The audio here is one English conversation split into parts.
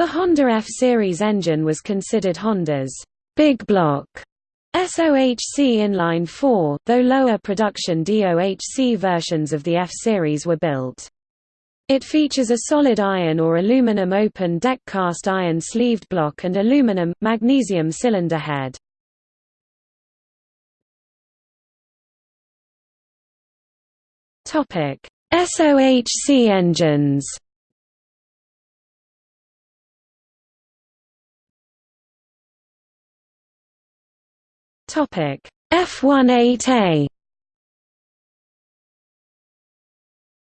The Honda F-Series engine was considered Honda's big block SOHC inline 4, though lower production DOHC versions of the F-Series were built. It features a solid iron or aluminum open deck cast iron sleeved block and aluminum, magnesium cylinder head. SOHC engines Topic. F18A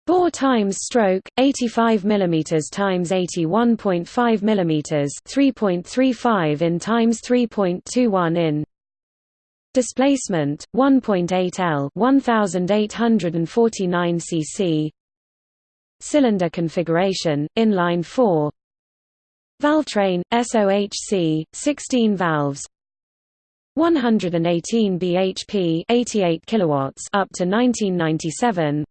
Bore times stroke 85 mm times 81.5 mm 3.35 in times 3.21 in. Displacement 1.8 L 1849 cc Cylinder configuration inline 4 Valvetrain SOHC 16 valves 118 bhp 88 kilowatts up to 1997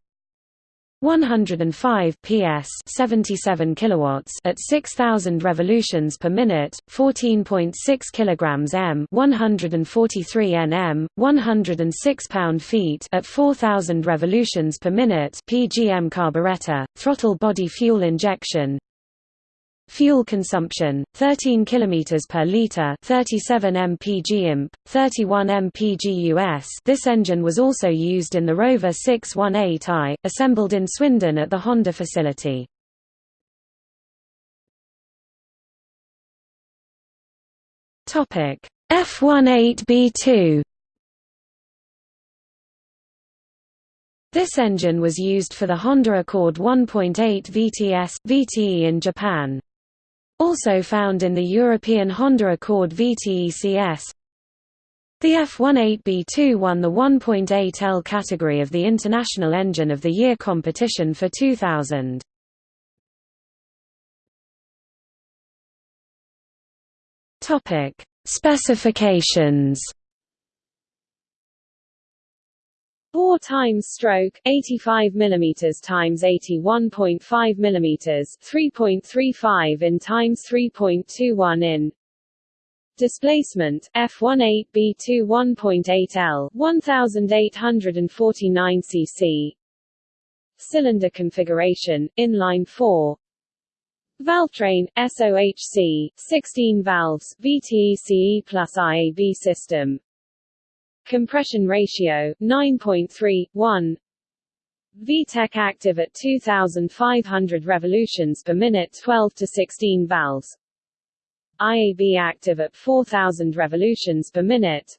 105 ps 77 kilowatts at 6000 revolutions per minute 14.6 kilograms m 143 nm 106 pound-feet at 4000 revolutions per minute pgm carburetor throttle body fuel injection Fuel consumption 13 km per liter, 37 mpg imp, 31 mpg US. This engine was also used in the Rover 618i, assembled in Swindon at the Honda facility. Topic F18B2 This engine was used for the Honda Accord 1.8 VTS VTE in Japan. Also found in the European Honda Accord VTECS. The F18B2 won the 1.8L category of the International Engine of the Year competition for 2000. Topic: Specifications Bore times stroke 85 mm times 81.5 mm 3.35 in times 3.21 in Displacement F18B2 1.8 L 1849 cc Cylinder configuration inline 4 Valvetrain SOHC 16 valves VTECE plus IAB system Compression ratio 9.3:1. VTEC active at 2500 revolutions per minute 12 to 16 valves. IAB active at 4000 revolutions per minute.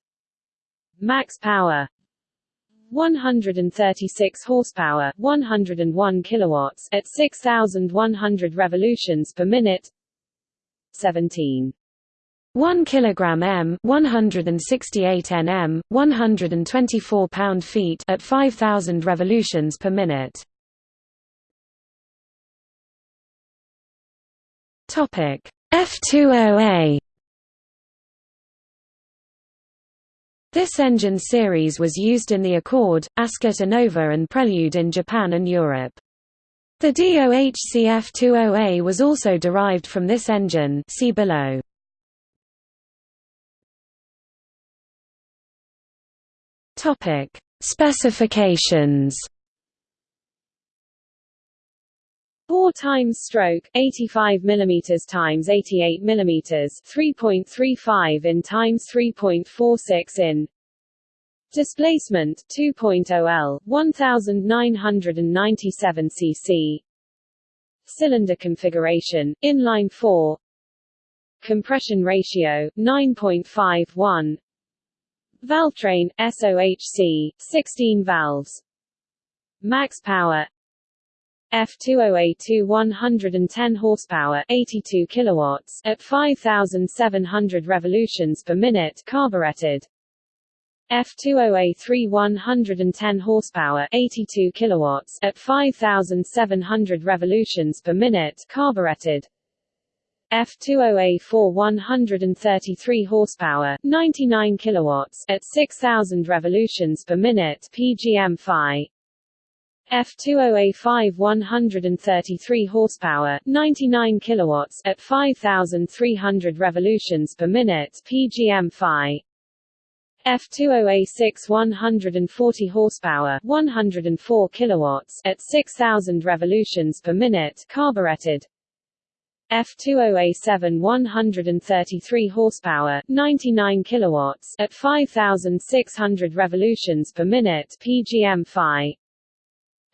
Max power 136 horsepower, 101 kilowatts at 6100 revolutions per minute. 17 1 kg m 168 nm 124 pound-feet at 5000 revolutions per minute topic F20A This engine series was used in the Accord, Ascot Innova and Prelude in Japan and Europe. The DOHC F20A was also derived from this engine see below. Topic: Specifications. Bore times stroke 85 mm times 88 mm 3.35 in times 3.46 in. Displacement 2.0 L 1997 cc Cylinder configuration inline 4 Compression ratio 9.51 Valvetrain SOHC 16 valves. Max power. F20A2 110 horsepower 82 kilowatts at 5700 revolutions per minute carbureted F20A3 110 horsepower 82 kilowatts at 5700 revolutions per minute carbureted F20A4 133 horsepower, 99 kilowatts at 6000 revolutions per minute PGM-Fi. F20A5 133 horsepower 99 kilowatts at 5300 revolutions per minute PGM-FI F20A6 140 horsepower 104 kilowatts at 6000 revolutions per minute carbureted F20A7 133 horsepower 99 kilowatts at 5600 revolutions per minute PGM-FI.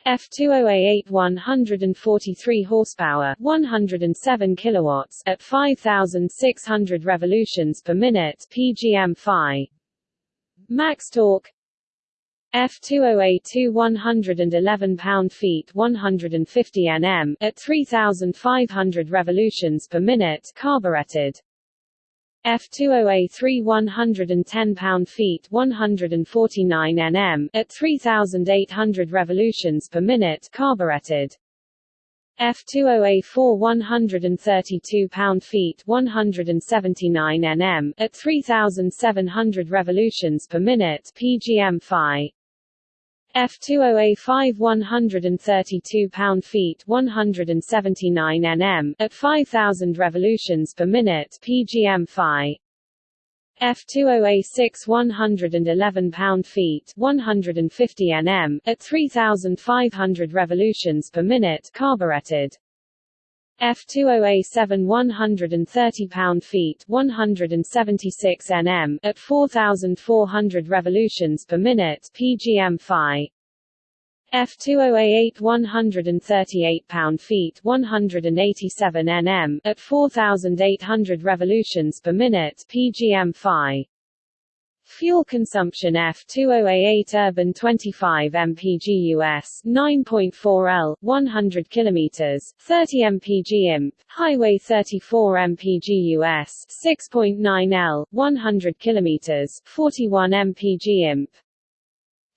F20A8 143 horsepower 107 kilowatts at 5600 revolutions per minute PGM-FI. Max torque F20A2 111 pound-feet 150 Nm at 3500 revolutions per minute carbureted F20A3 110 pound-feet 149 Nm at 3800 revolutions per minute carbureted F20A4 132 pound-feet 179 Nm at 3700 revolutions per minute PGM-FI F20A5 132 pound-feet 179 Nm at 5000 revolutions per minute PGM-FI. F20A6 111 pound-feet 150 Nm at 3500 revolutions per minute carbureted F20A7 130 pound-feet 176 Nm at 4400 revolutions per minute PGM-FI. F20A8 138 pound-feet 187 Nm at 4800 revolutions per minute PGM-FI Fuel consumption F20A8 urban 25 mpg US 9.4 L 100 km 30 mpg imp highway 34 mpg US 6.9 L 100 km 41 mpg imp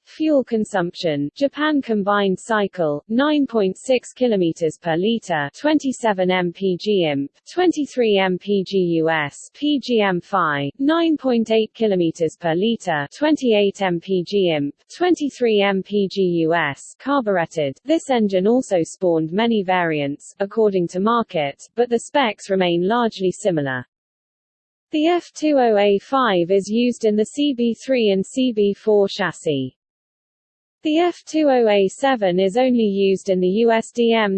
Fuel consumption Japan combined cycle 9.6 km per liter 27 mpg imp 23 mpg US PGM-FI 9.8 km per liter 28 mpg imp 23 mpg US carbureted This engine also spawned many variants according to market but the specs remain largely similar the F20A5 is used in the CB3 and CB4 chassis. The F20A7 is only used in the USDM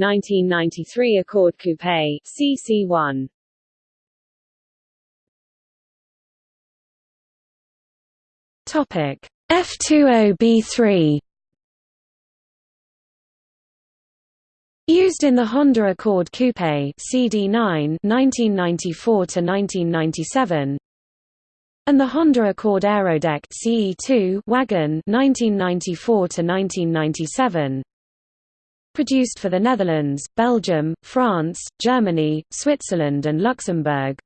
1992-1993 Accord Coupe CC1. Topic. F20B3 Used in the Honda Accord Coupe CD9 1994 to 1997 and the Honda Accord Aerodeck CE2 wagon 1994 to 1997 produced for the Netherlands, Belgium, France, Germany, Switzerland and Luxembourg.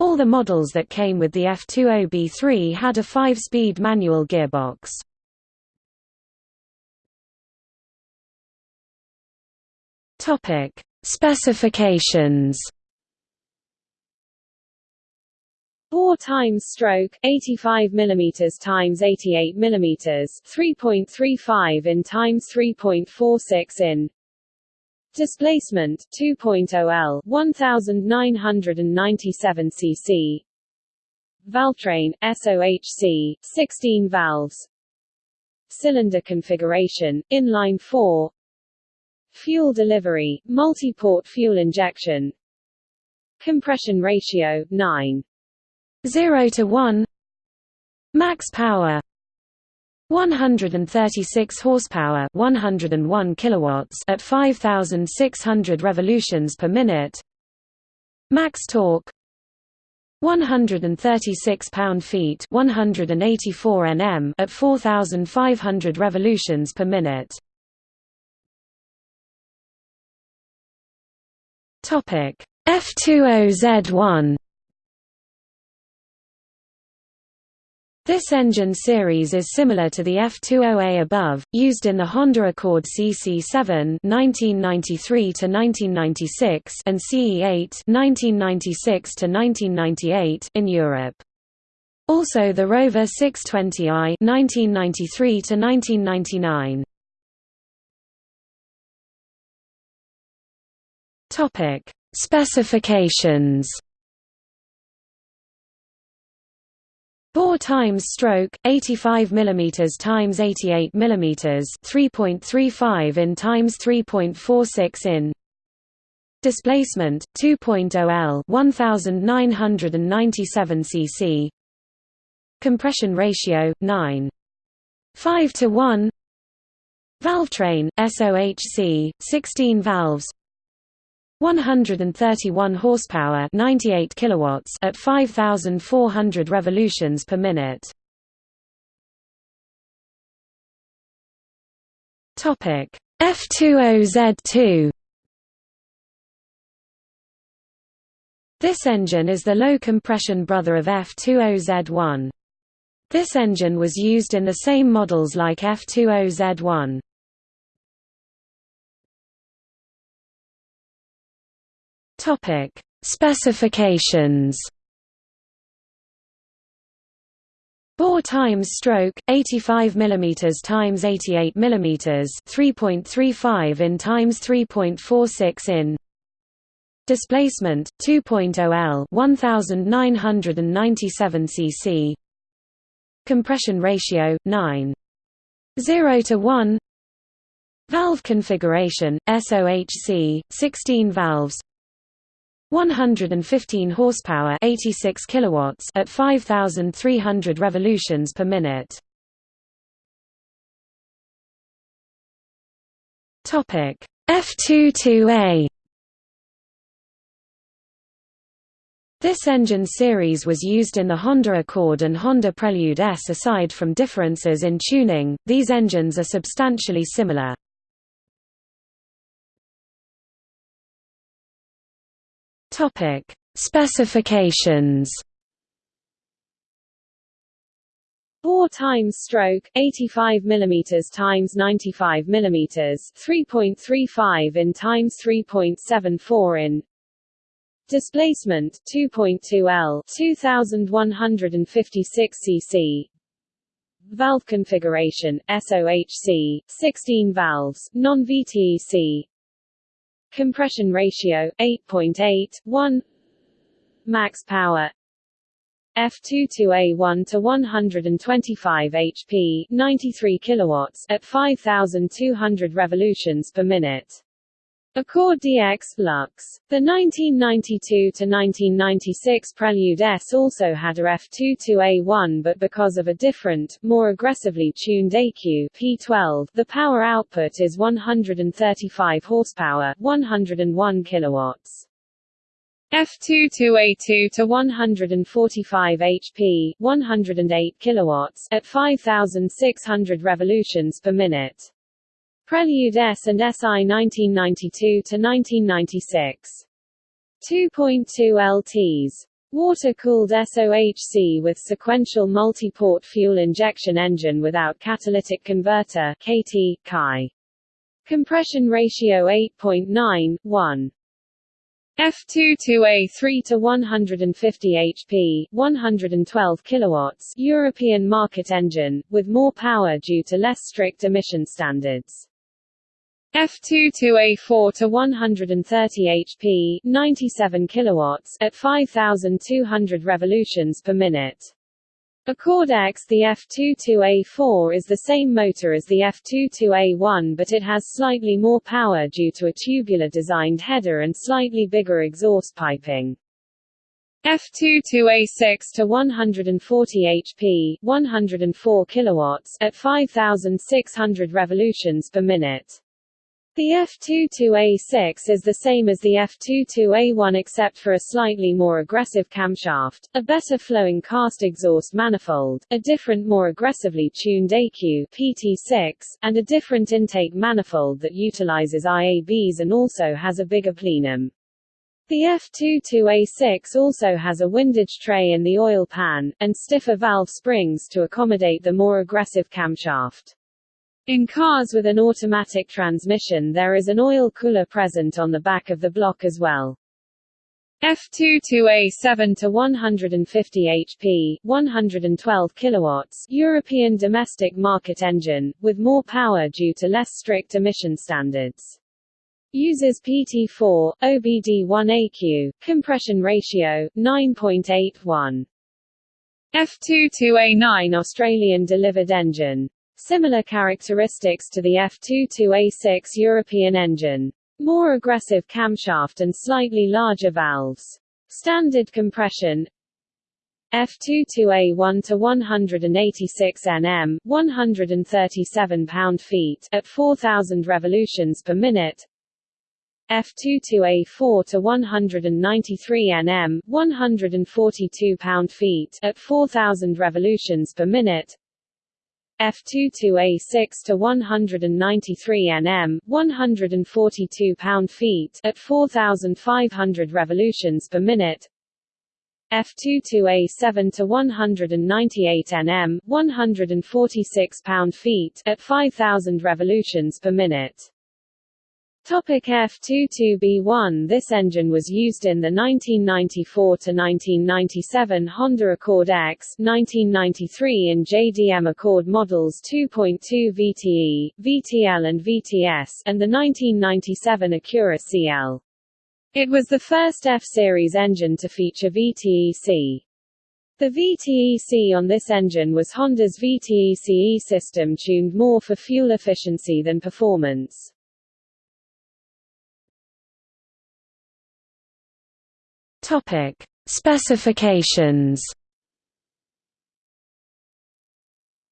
All the models that came with the F20B3 had a 5-speed manual gearbox. Topic: Specifications Bore times stroke 85 mm times 88 mm 3.35 in times 3.46 in. Displacement 2.0 L 1997 cc Valvetrain SOHC 16 valves. Cylinder configuration inline 4 Fuel delivery multi-port fuel injection. Compression ratio 9 0 to 1 Max power 136 horsepower 101 kilowatts at 5600 revolutions per minute Max torque 136 pound-feet 184 Nm at 4500 revolutions per minute. Topic F20Z1 This engine series is similar to the F20A above, used in the Honda Accord CC7 (1993–1996) and CE8 (1996–1998) in Europe. Also the Rover 620i (1993–1999). Topic: Specifications. Bore times stroke 85 mm times 88 mm 3.35 in times 3.46 in. Displacement 2.0 L 1997 cc. Compression ratio 9 5 to 1 Valvetrain SOHC 16 valves 131 horsepower 98 kilowatts at 5400 revolutions per minute. Topic F20Z2 This engine is the low compression brother of F20Z1 This engine was used in the same models like F20Z1 Topic: Specifications. Bore times stroke 85 mm times 88 mm 3.35 in times 3.46 in Displacement 2.0 L 1997 cc Compression ratio 9 0 to 1 Valve configuration SOHC 16 valves 115 horsepower 86 kilowatts at 5300 revolutions per minute topic F22A This engine series was used in the Honda Accord and Honda Prelude S. Aside from differences in tuning, these engines are substantially similar. Topic: Specifications. Bore times stroke 85 mm times 95 mm 3.35 in times 3.74 in Displacement 2.2 L 2156 cc Valve configuration SOHC 16 valves non-VTEC Compression ratio 8.81 Max power F22A1 to 125 HP 93 kilowatts at 5200 revolutions per minute Accord DX LX. The 1992–1996 Prelude S also had a F22A1 but because of a different, more aggressively tuned ECU P12, the power output is 135 horsepower 101 kilowatts. F22A2 to 145 HP 108 kilowatts at 5600 revolutions per minute. Prelude S and SI 1992–1996. 2.2 LTs. Water-cooled SOHC with sequential multi-port fuel injection engine without catalytic converter KT, Chi. Compression ratio 8.9, 1. F22A3 to 150 HP, 112 kilowatts, European market engine, with more power due to less strict emission standards. F22A4 to 130 HP, 97 kilowatts at 5200 revolutions per minute. Accord EX The F22A4 is the same motor as the F22A1 but it has slightly more power due to a tubular-designed header and slightly bigger exhaust piping. F22A6 to 140 HP, 104 kilowatts at 5600 revolutions per minute. The F22A6 is the same as the F22A1 except for a slightly more aggressive camshaft, a better flowing cast exhaust manifold, a different more aggressively tuned ECU PT6, and a different intake manifold that utilizes IABs and also has a bigger plenum. The F22A6 also has a windage tray in the oil pan, and stiffer valve springs to accommodate the more aggressive camshaft. In cars with an automatic transmission there is an oil cooler present on the back of the block as well. F22A 7 to 150 HP, 112 kilowatts, European domestic market engine with more power due to less strict emission standards. Uses PT4 OBD1AQ compression ratio 9.81. F22A9 Australian delivered engine. Similar characteristics to the F22A6 European engine. More aggressive camshaft and slightly larger valves. Standard compression F22A1 to 186 Nm, 137 pound-feet at 4000 revolutions per minute. F22A4 to 193 Nm, 142 pound-feet at 4000 revolutions per minute. F22A6 to 193 Nm, 142 pound-feet at 4500 revolutions per minute. F22A7 to 198 Nm, 146 pound-feet at 5000 revolutions per minute. Topic F22B1 This engine was used in the 1994–1997 Honda Accord EX, 1993 in JDM Accord models 2.2 VTE, VTL and VTS, and the 1997 Acura CL. It was the first F-Series engine to feature VTEC. The VTEC on this engine was Honda's VTECE system tuned more for fuel efficiency than performance. Topic: Specifications.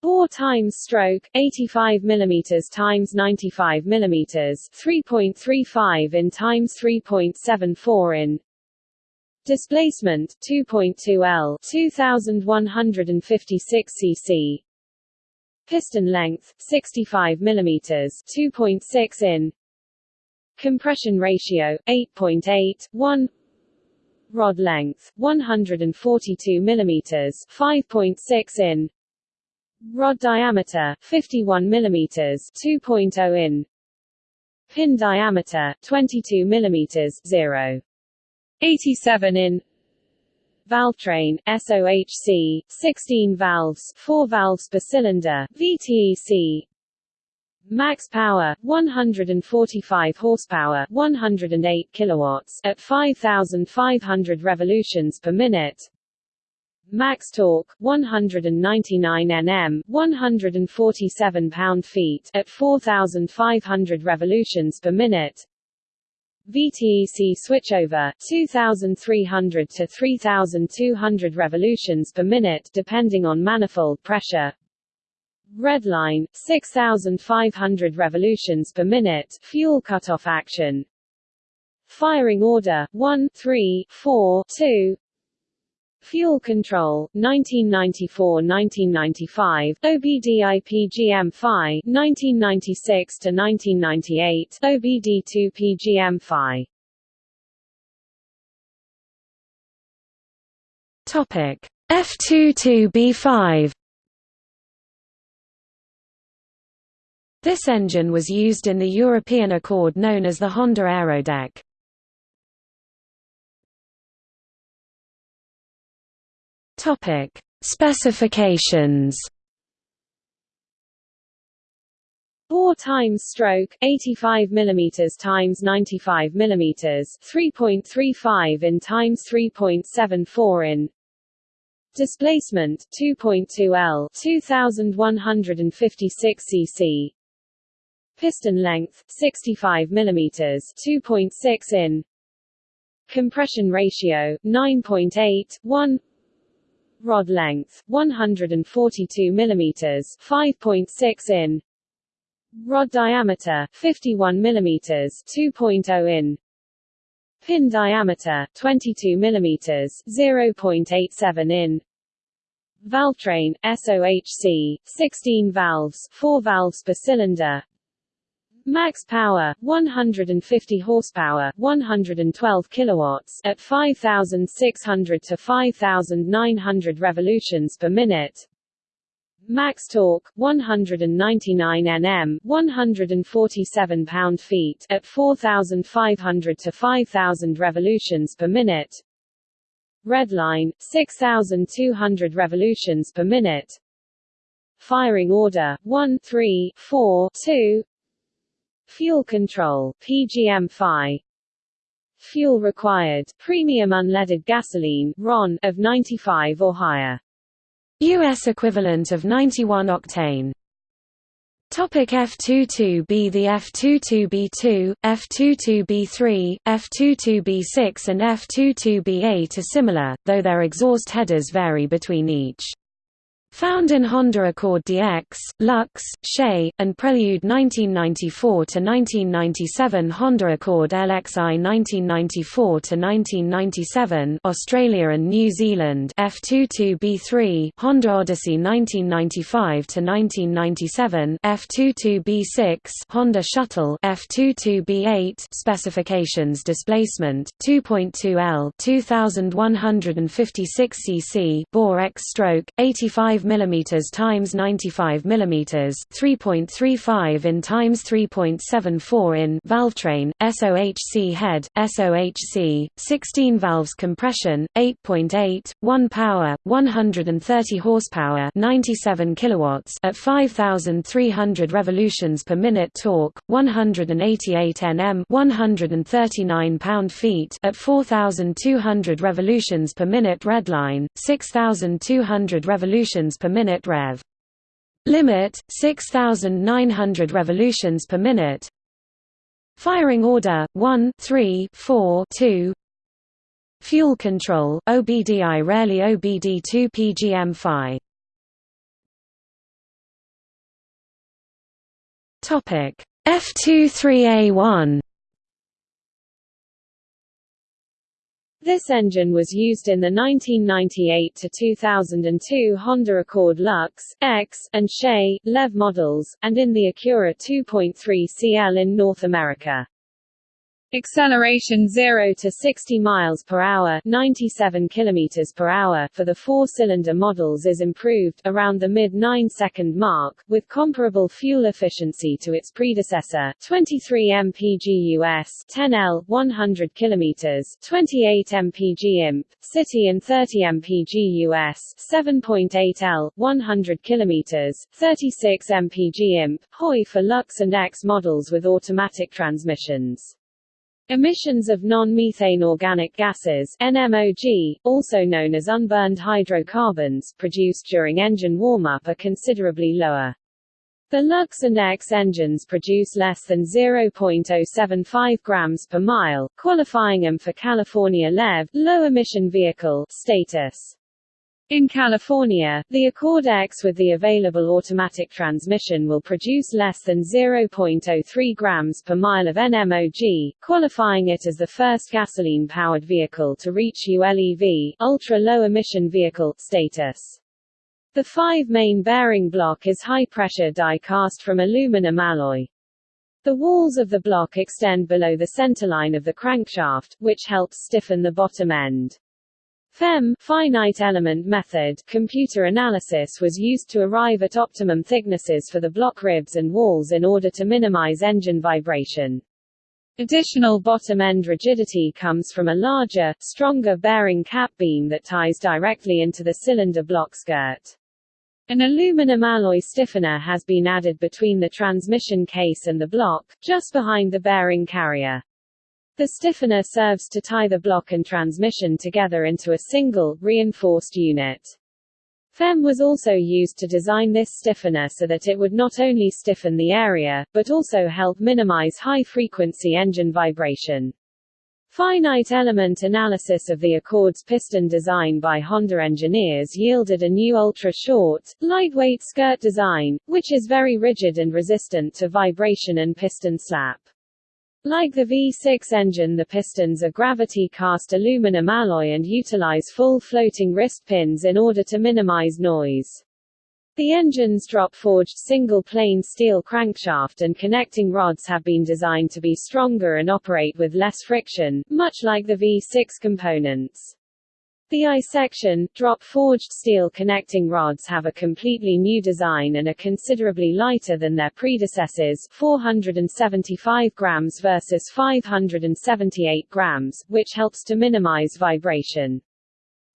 Bore times stroke 85 mm times 95 mm 3.35 in times 3.74 in. Displacement 2.2 L 2156 cc. Piston length 65 mm 2.6 in. Compression ratio 8.8 1 Rod length 142 mm 5.6 in. Rod diameter 51 mm 2.0 in. Pin diameter 22 mm 0. 87 in. Valve train SOHC 16 valves 4 valves per cylinder VTEC Max power 145 horsepower, 108 kilowatts at 5500 revolutions per minute. Max torque 199 Nm, 147 pound-feet at 4500 revolutions per minute. VTEC switchover 2300 to 3200 revolutions per minute depending on manifold pressure. Redline, 6,500 revolutions per minute, fuel cutoff action. Firing order, 1 3 4 2 Fuel Control, 1994–1995, OBDI PGM-FI, 1996–1998, OBD2 PGM-FI. Topic F22B5 This engine was used in the European Accord known as the Honda Aerodeck. Topic: Specifications. Bore times stroke 85 mm times 95 mm 3.35 in times 3.74 in Displacement 2.2 L 2156 cc Piston length 65 mm 2.6 in. Compression ratio 9.8 1 Rod length 142 mm 5.6 in. Rod diameter 51 mm 2.0 in. Pin diameter 22 mm 0.87 in. Valve train SOHC 16 valves 4 valves per cylinder Max power 150 horsepower, 112 kilowatts at 5600 to 5900 revolutions per minute. max torque 199 Nm, 147 pound-feet at 4500 to 5000 revolutions per minute. Redline 6200 revolutions per minute. Firing order 1 3 4 2 Fuel control PGM-FI Fuel required premium unleaded gasoline RON of 95 or higher. US equivalent of 91 octane. Topic F22B The F22B2, F22B3, F22B6 and F22B8 are similar, though their exhaust headers vary between each. Found in Honda Accord DX, LX, Shay, and Prelude 1994–1997 Honda Accord LXI 1994–1997 Australia and New Zealand F22B3 Honda Odyssey 1995–1997 F22B6 Honda Shuttle F22B8 Specifications Displacement 2.2 L 2156 cc bore X stroke 85 mm times 95 mm 3.35 in times 3.74 in valvetrain SOHC head SOHC 16 valves compression 8.8 1 power 130 horsepower 97 kilowatts at 5300 revolutions per minute torque 188 Nm 139 pound-feet at 4200 revolutions per minute redline 6200 revolutions per minute rev. Limit 6900 revolutions per minute. Firing order 1 3 4 2 Fuel control OBDI rarely OBD2 PGM-FI Topic F23A1 This engine was used in the 1998–2002 Honda Accord LX, EX, and Shay, LEV models, and in the Acura 2.3 CL in North America. Acceleration 0 to 60 miles per hour, 97 kilometers per hour for the four-cylinder models is improved around the mid 9-second mark with comparable fuel efficiency to its predecessor, 23 mpg US, 10 L, 100 kilometers, 28 mpg imp, city and 30 mpg US, 7.8 L, 100 kilometers, 36 mpg imp, HOI for LX and EX models with automatic transmissions. Emissions of non-methane organic gases NMOG, also known as unburned hydrocarbons, produced during engine warm-up are considerably lower. The LX and EX engines produce less than 0.075 grams per mile, qualifying them for California LEV low-emission vehicle status. In California, the Accord EX with the available automatic transmission will produce less than 0.03 grams per mile of NMOG, qualifying it as the first gasoline-powered vehicle to reach ULEV ultra-low emission vehicle status. The five-main bearing block is high-pressure die cast from aluminum alloy. The walls of the block extend below the centerline of the crankshaft, which helps stiffen the bottom end. FEM finite element method computer analysis was used to arrive at optimum thicknesses for the block ribs and walls in order to minimize engine vibration. Additional bottom end rigidity comes from a larger, stronger bearing cap beam that ties directly into the cylinder block skirt. An aluminum alloy stiffener has been added between the transmission case and the block, just behind the bearing carrier. The stiffener serves to tie the block and transmission together into a single, reinforced unit. FEM was also used to design this stiffener so that it would not only stiffen the area, but also help minimize high-frequency engine vibration. Finite element analysis of the Accord's piston design by Honda engineers yielded a new ultra-short, lightweight skirt design, which is very rigid and resistant to vibration and piston slap. Like the V6 engine the pistons are gravity-cast aluminum alloy and utilize full floating wrist pins in order to minimize noise. The engine's drop-forged single-plane steel crankshaft and connecting rods have been designed to be stronger and operate with less friction, much like the V6 components. The I-section, drop-forged steel connecting rods have a completely new design and are considerably lighter than their predecessors 475 grams versus 578 grams, which helps to minimize vibration.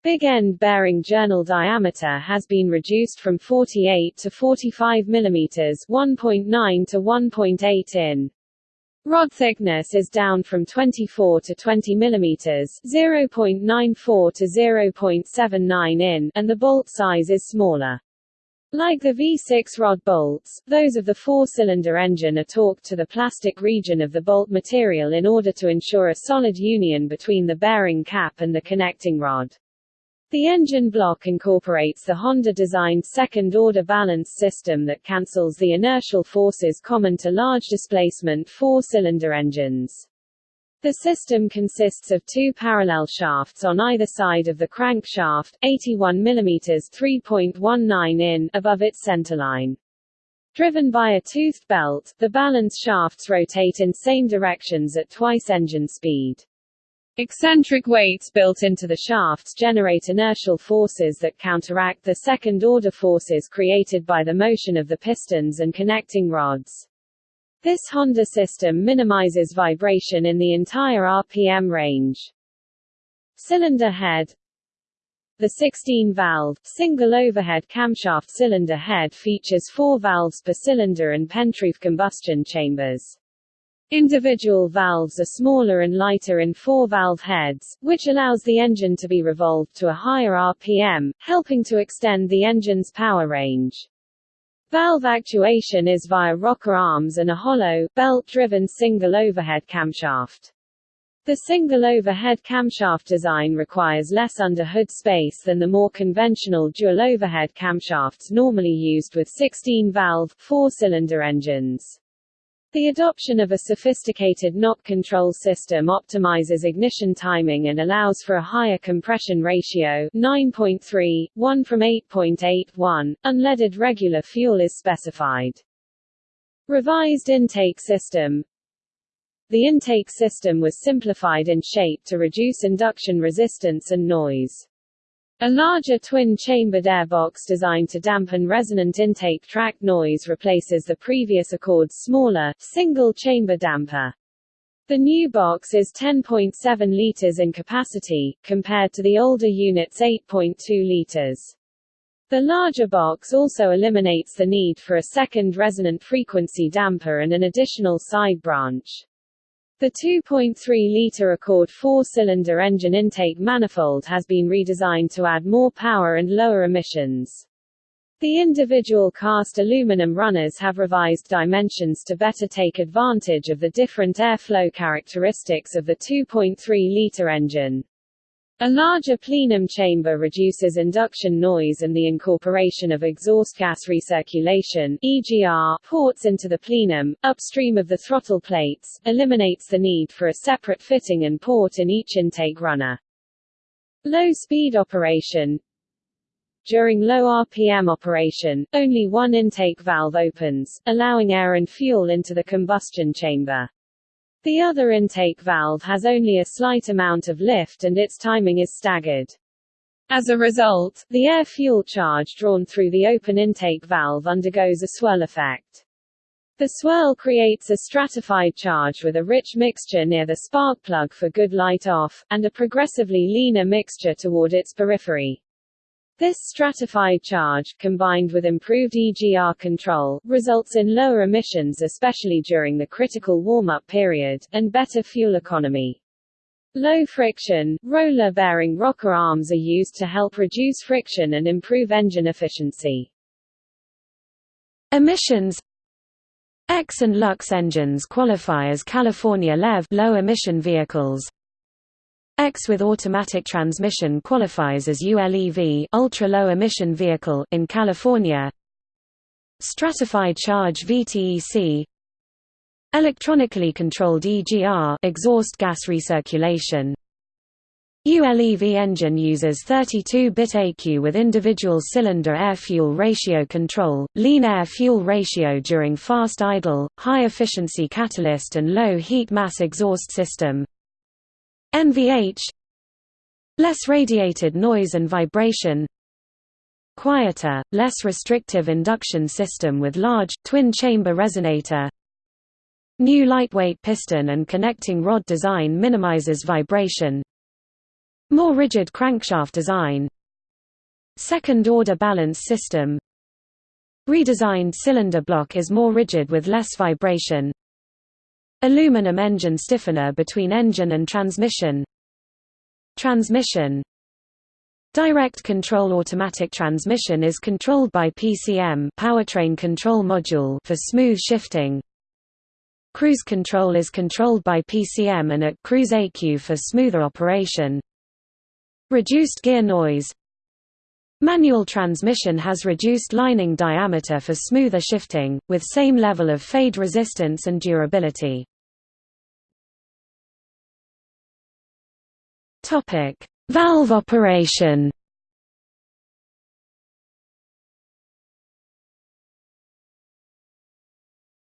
Big end bearing journal diameter has been reduced from 48 to 45 mm 1.9 to 1.8 in. Rod thickness is down from 24 to 20 mm 0.94 to 0.79 in, and the bolt size is smaller. Like the V6 rod bolts, those of the four-cylinder engine are torqued to the plastic region of the bolt material in order to ensure a solid union between the bearing cap and the connecting rod. The engine block incorporates the Honda-designed second-order balance system that cancels the inertial forces common to large displacement four-cylinder engines. The system consists of two parallel shafts on either side of the crankshaft, 81 mm 3.19 in above its centerline. Driven by a toothed belt, the balance shafts rotate in same directions at twice engine speed. Eccentric weights built into the shafts generate inertial forces that counteract the second-order forces created by the motion of the pistons and connecting rods. This Honda system minimizes vibration in the entire RPM range. Cylinder head The 16-valve, single overhead camshaft cylinder head features four valves per cylinder and pentroof combustion chambers. Individual valves are smaller and lighter in four-valve heads, which allows the engine to be revolved to a higher RPM, helping to extend the engine's power range. Valve actuation is via rocker arms and a hollow, belt-driven single overhead camshaft. The single overhead camshaft design requires less under-hood space than the more conventional dual overhead camshafts normally used with 16-valve, four-cylinder engines. The adoption of a sophisticated knock control system optimizes ignition timing and allows for a higher compression ratio 9.3, 1 from 8.81. Unleaded regular fuel is specified. Revised intake system The intake system was simplified in shape to reduce induction resistance and noise. A larger twin-chambered airbox designed to dampen resonant intake track noise replaces the previous Accord's smaller, single-chamber damper. The new box is 10.7 liters in capacity, compared to the older unit's 8.2 liters. The larger box also eliminates the need for a second resonant frequency damper and an additional side branch. The 2.3-litre Accord four-cylinder engine intake manifold has been redesigned to add more power and lower emissions. The individual cast aluminum runners have revised dimensions to better take advantage of the different airflow characteristics of the 2.3-litre engine. A larger plenum chamber reduces induction noise and the incorporation of exhaust gas recirculation EGR ports into the plenum, upstream of the throttle plates, eliminates the need for a separate fitting and port in each intake runner. Low-speed operation During low RPM operation, only one intake valve opens, allowing air and fuel into the combustion chamber. The other intake valve has only a slight amount of lift and its timing is staggered. As a result, the air-fuel charge drawn through the open intake valve undergoes a swirl effect. The swirl creates a stratified charge with a rich mixture near the spark plug for good light off, and a progressively leaner mixture toward its periphery. This stratified charge, combined with improved EGR control, results in lower emissions especially during the critical warm-up period, and better fuel economy. Low friction, roller-bearing rocker arms are used to help reduce friction and improve engine efficiency. Emissions EX and LX engines qualify as California LEV low-emission vehicles. EX with automatic transmission qualifies as ULEV ultra-low emission vehicle in California. Stratified charge VTEC Electronically controlled EGR exhaust gas recirculation. ULEV engine uses 32-bit ECU with individual cylinder air-fuel ratio control, lean air-fuel ratio during fast idle, high-efficiency catalyst and low heat mass exhaust system, NVH Less radiated noise and vibration Quieter, less restrictive induction system with large, twin-chamber resonator New lightweight piston and connecting rod design minimizes vibration More rigid crankshaft design Second-order balance system Redesigned cylinder block is more rigid with less vibration Aluminum engine stiffener between engine and transmission Transmission Direct control automatic transmission is controlled by PCM powertrain control module for smooth shifting. Cruise control is controlled by PCM and at cruise ECU for smoother operation. Reduced gear noise Manual transmission has reduced lining diameter for smoother shifting, with same level of fade resistance and durability. Topic: Valve operation.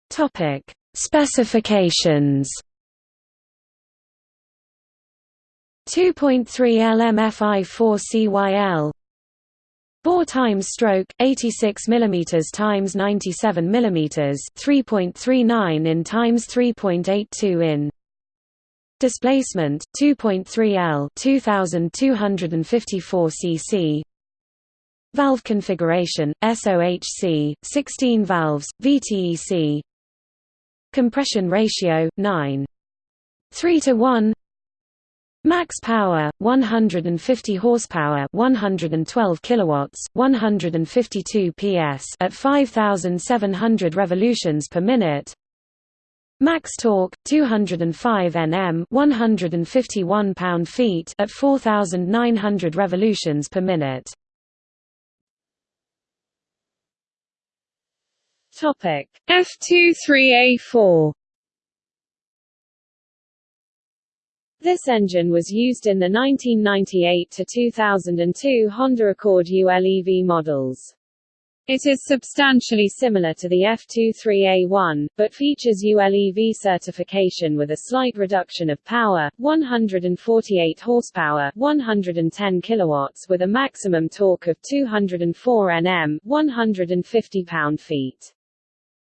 Topic: Specifications. 2.3 LMFI4CYL Bore times stroke 86 mm times 97 mm 3.39 in times 3.82 in Displacement 2.3 L 2254 cc Valve configuration SOHC 16 valves VTEC Compression ratio 9 3 to 1 Max power 150 horsepower 112 kilowatts 152 PS at 5700 revolutions per minute Max torque 205 Nm 151 pound-feet at 4900 revolutions per minute. Topic F23A4 This engine was used in the 1998 to 2002 Honda Accord ULEV models. It is substantially similar to the F23A1, but features ULEV certification with a slight reduction of power, 148 horsepower, 110 kilowatts with a maximum torque of 204 Nm, 150 pound-feet.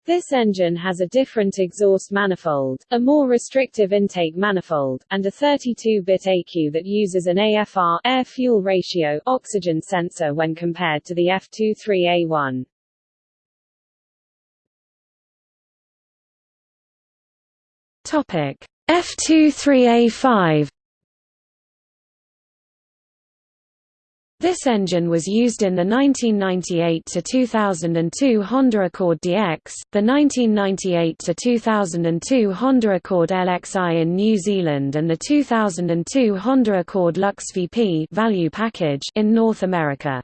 This engine has a different exhaust manifold, a more restrictive intake manifold, and a 32-bit ECU that uses an AFR air-fuel ratio oxygen sensor when compared to the F23A1. Topic: F23A5 This engine was used in the 1998–2002 Honda Accord DX, the 1998–2002 Honda Accord LXI in New Zealand and the 2002 Honda Accord Lux VP value package in North America.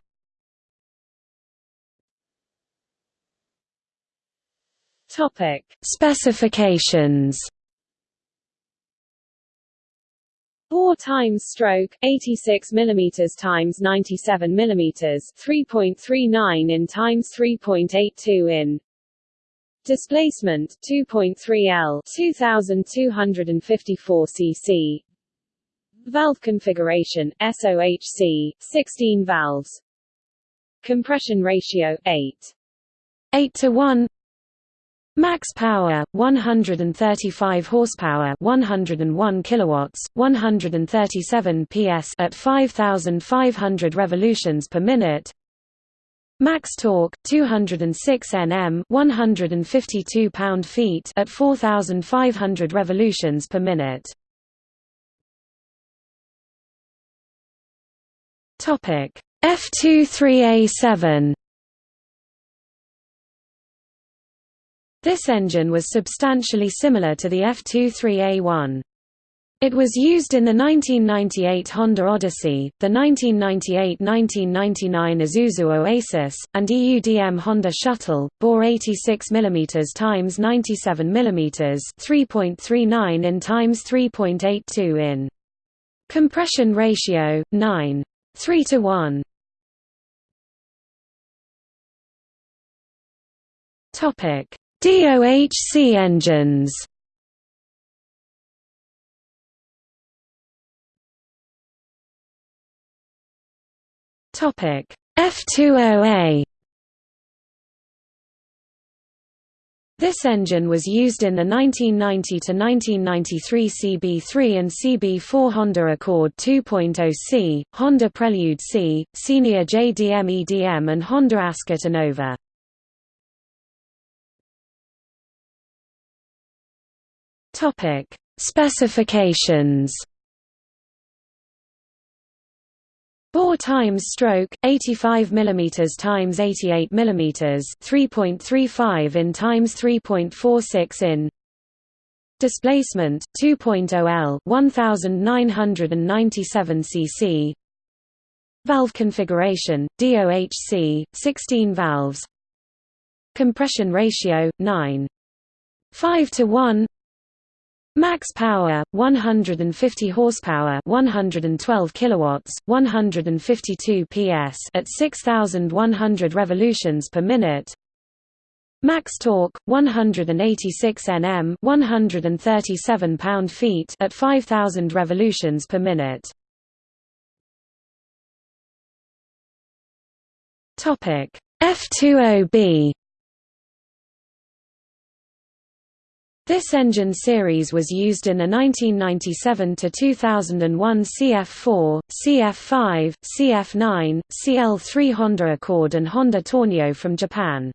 Specifications Bore times stroke 86 mm times 97 mm 3.39 in times 3.82 in. Displacement 2.3 L 2254 cc Valve configuration SOHC 16 valves. Compression ratio 8 8 to 1 Max power 135 horsepower 101 kilowatts 137 PS at 5500 revolutions per minute. Max torque 206 Nm 152 pound-feet at 4500 revolutions per minute. Topic F23A7 This engine was substantially similar to the F23A1. It was used in the 1998 Honda Odyssey, the 1998–1999 Isuzu Oasis, and EUDM Honda Shuttle, bore 86 mm x 97 mm 3.39 in times 3.82 in. Compression ratio 9. 3 to 1. Topic DOHC engines. Topic F20A This engine was used in the 1990–1993 CB3 and CB4 Honda Accord 2.0C, Honda Prelude Si, Senior JDM EDM and Honda Ascot Innova. Specifications Bore times stroke 85 mm times 88 mm 3.35 in times 3.46 in Displacement 2.0 L 1997 cc Valve configuration DOHC 16 valves Compression ratio 9 5 to 1 Max power 150 horsepower, 112 kilowatts, 152 PS at 6100 revolutions per minute. Max torque 186 Nm, 137 pound-feet at 5000 revolutions per minute. Topic F20B This engine series was used in the 1997–2001 CF4, CF5, CF9, CL3 Honda Accord and Honda Torneo from Japan.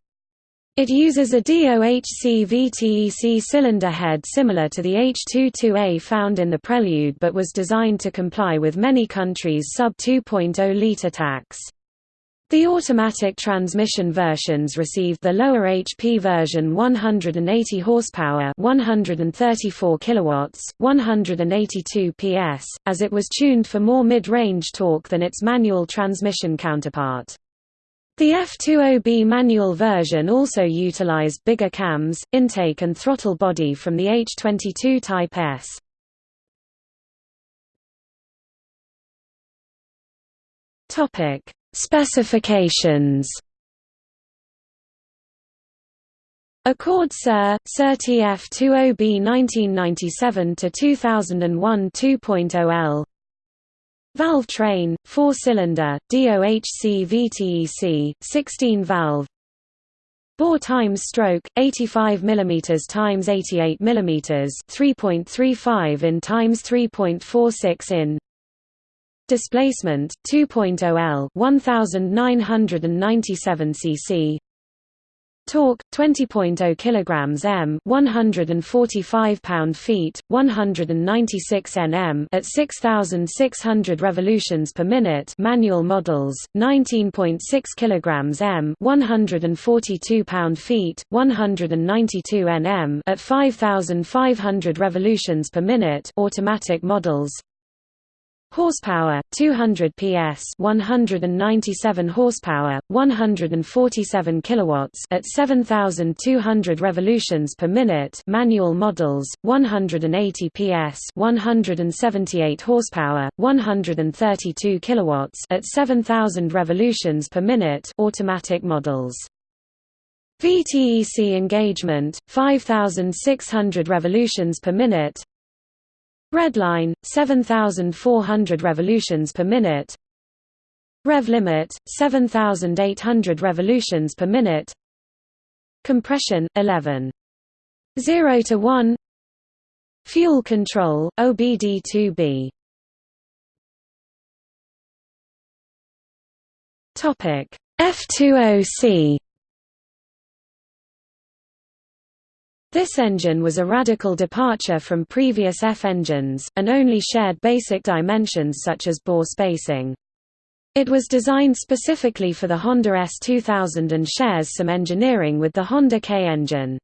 It uses a DOHC VTEC cylinder head similar to the H22A found in the Prelude but was designed to comply with many countries' sub 2.0-litre tax. The automatic transmission versions received the lower HP version 180 horsepower, 134 kilowatts, 182 PS, as it was tuned for more mid-range torque than its manual transmission counterpart. The F20B manual version also utilized bigger cams, intake and throttle body from the H22 Type S. Topic Specifications. Accord Sir, Sir TF20B 1997–2001 2.0L Valve train, 4-cylinder, DOHC VTEC, 16-valve Bore times stroke, 85 mm x 88 mm 3.35 in times 3.46 in Displacement 2.0 L 1997 cc Torque 20.0 kilograms m 145 pound-feet 196 Nm at 6600 revolutions per minute manual models 19.6 kilograms m 142 pound-feet 192 Nm at 5500 revolutions per minute automatic models Horsepower 200 PS 197 horsepower 147 kilowatts at 7200 revolutions per minute manual models 180 PS 178 horsepower 132 kilowatts at 7000 revolutions per minute automatic models. VTEC engagement 5600 revolutions per minute Redline, 7,400 revolutions per minute. Rev limit, 7,800 revolutions per minute. Compression, 11. 0 to 1 Fuel control, OBD2B F20C This engine was a radical departure from previous F engines, and only shared basic dimensions such as bore spacing. It was designed specifically for the Honda S2000 and shares some engineering with the Honda K engine.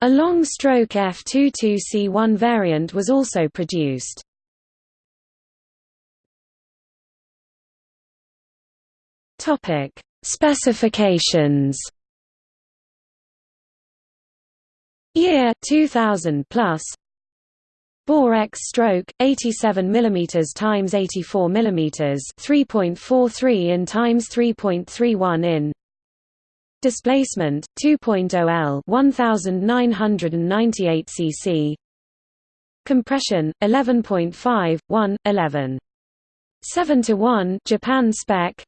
A long-stroke F22C1 variant was also produced. Specifications Year 2000 plus. Bore X stroke 87 mm times 84 mm 3.43 in times 3.31 in. Displacement 2.0 L 1998 cc. Compression 11.5 1 11 7 to 1 Japan spec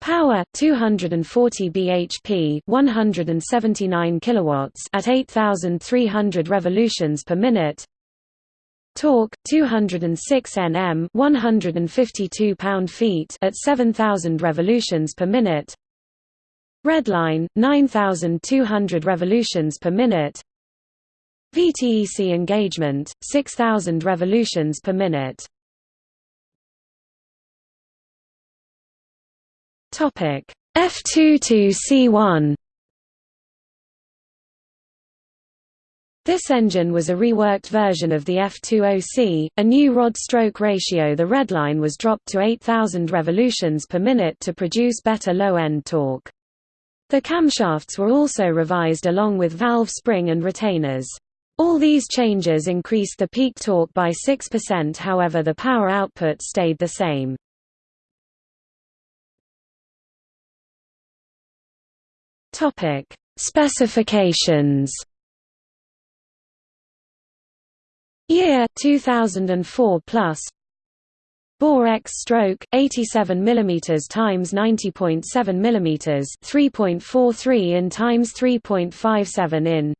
Power 240 bhp 179 kilowatts at 8300 revolutions per minute. Torque 206 Nm 152 pound-feet at 7000 revolutions per minute. Redline 9200 revolutions per minute. VTEC engagement 6000 revolutions per minute Topic F22C1 This engine was a reworked version of the F20C, a new rod-stroke ratio the redline was dropped to 8000 revolutions per minute to produce better low-end torque. The camshafts were also revised along with valve spring and retainers. All these changes increased the peak torque by 6% however the power output stayed the same. Specifications. Year 2004 plus. Bore X stroke 87 mm times 90.7 mm 3.43 in times 3.57 in.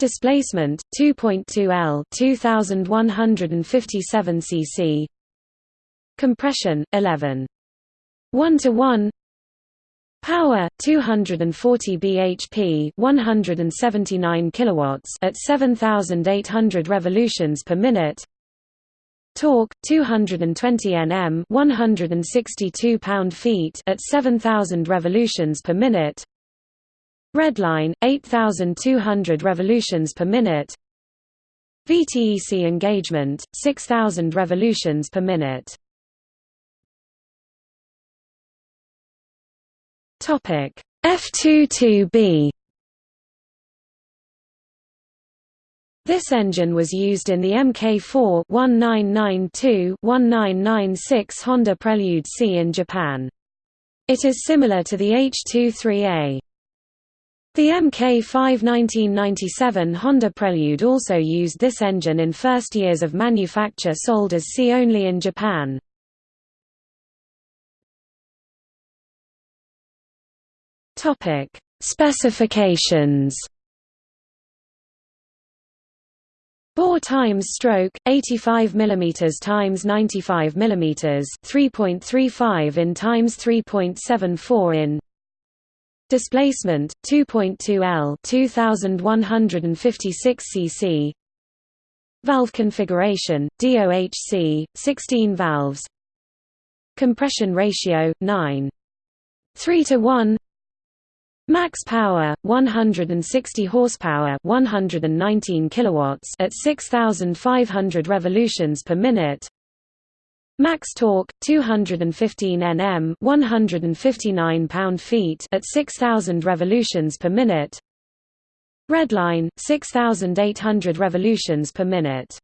Displacement 2.2 L 2157 cc Compression 11 1 to 1 Power 240 bhp 179 kilowatts at 7800 revolutions per minute. Torque 220 Nm 162 pound-feet at 7000 revolutions per minute. Redline 8200 revolutions per minute. VTEC engagement 6000 revolutions per minute Topic F22B This engine was used in the Mk4 1992-1996 Honda Prelude Si in Japan. It is similar to the H23A. The Mk5 1997 Honda Prelude also used this engine in first years of manufacture sold as C only in Japan. Topic: Specifications. Bore times stroke 85 mm times 95 mm 3.35 in times 3.74 in Displacement 2.2 L 2156 cc Valve configuration DOHC 16 valves Compression ratio 9 3 to 1 Max power 160 horsepower 119 kilowatts at 6500 revolutions per minute. Max torque 215 Nm 159 pound-feet at 6000 revolutions per minute. Redline 6800 revolutions per minute